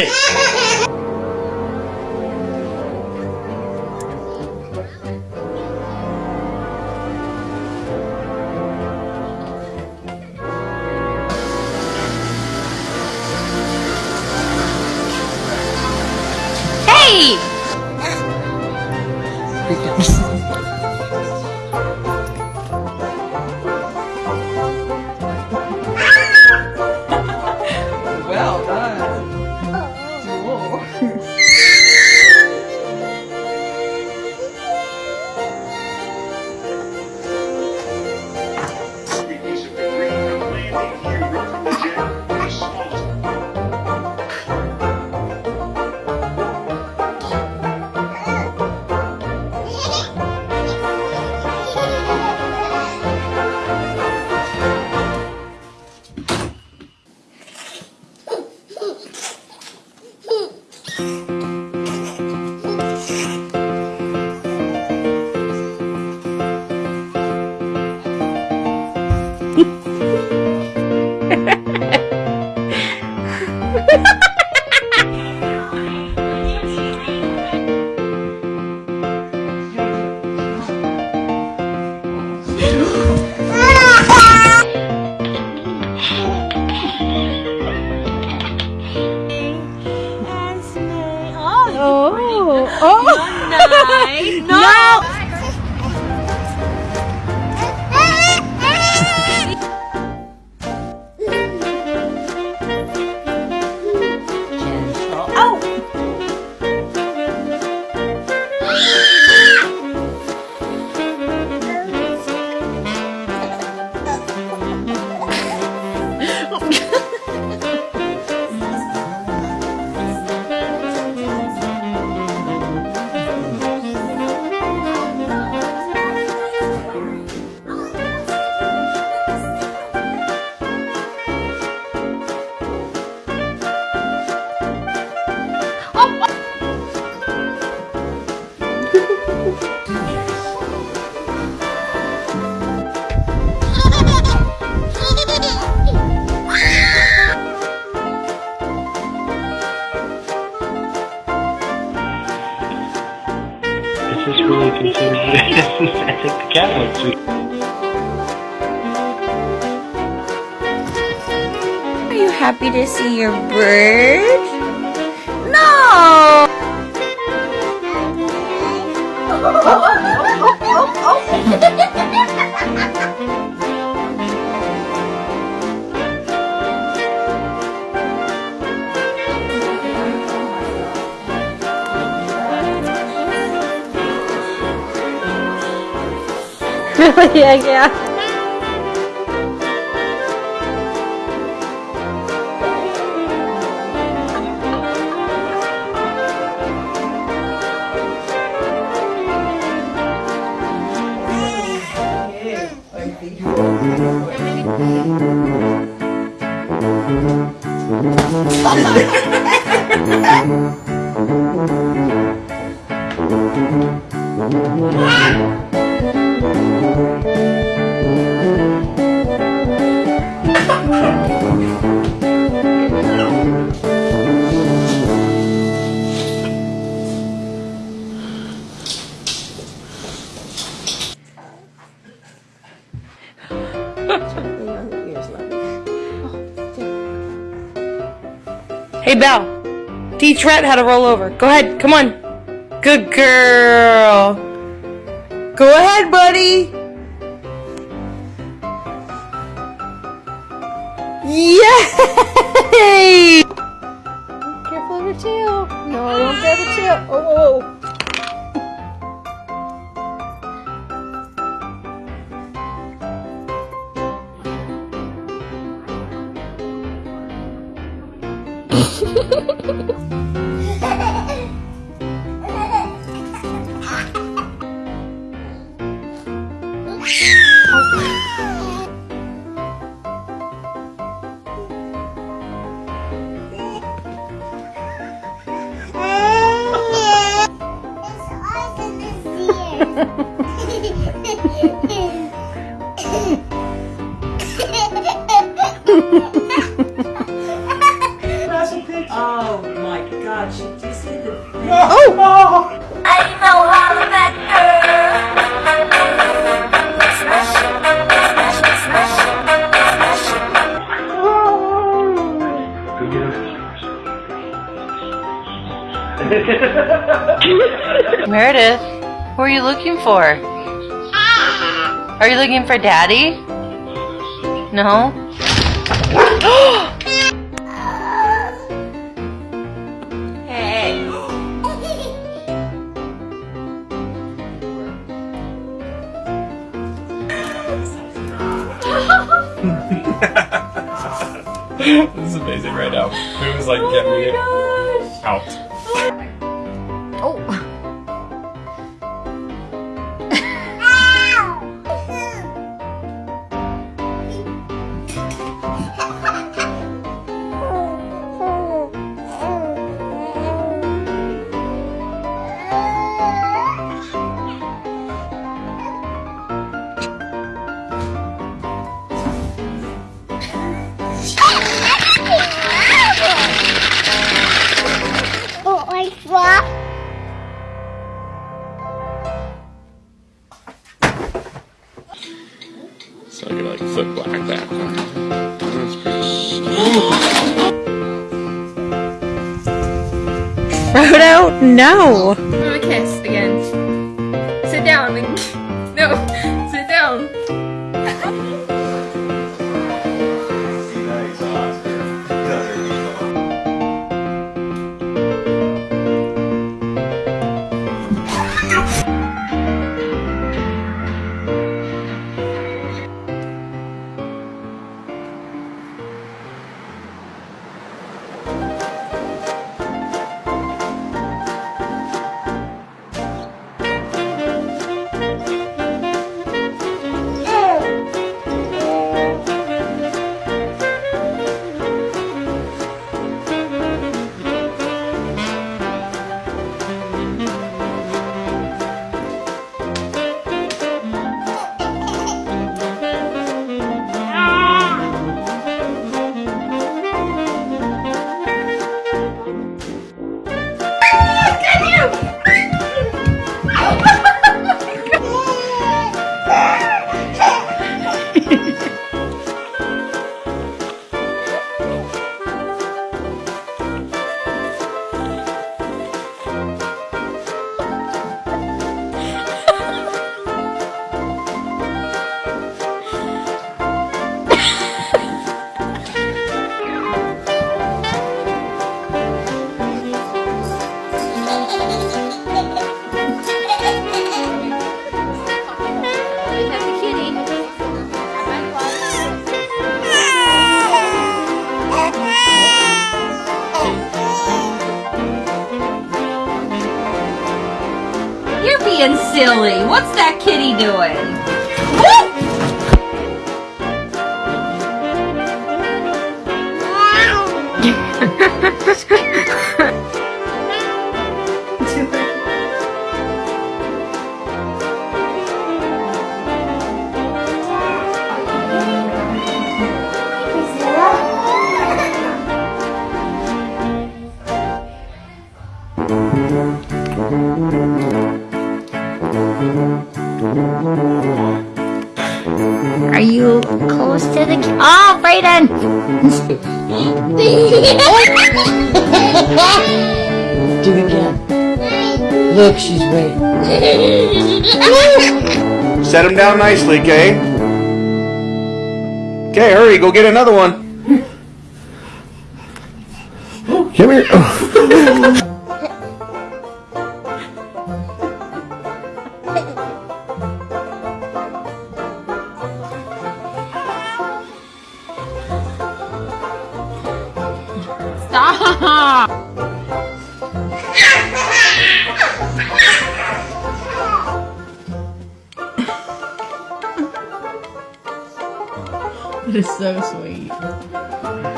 I think the cat went to. Are you happy to see your bird? मेरा दिया गया Ah! Hey, Belle. Teach Rhett how to roll over. Go ahead. Come on. Good girl. Go ahead, buddy. Yay! Careful of your tail. No, I won't grab your tail. Oh. oh. Ha oh. oh my god, she just hit the. Oh! oh. Meredith, who are you looking for? Are you looking for Daddy? No? Hey. this is amazing right now. It was like, oh get me out. So I can like flip black back. That's pretty Frodo, no! Silly. What's that kitty doing? To the Oh, Brayden! Do it again. Look, she's waiting. Set him down nicely, Kay. Okay, hurry, go get another one. Come here. It is so sweet.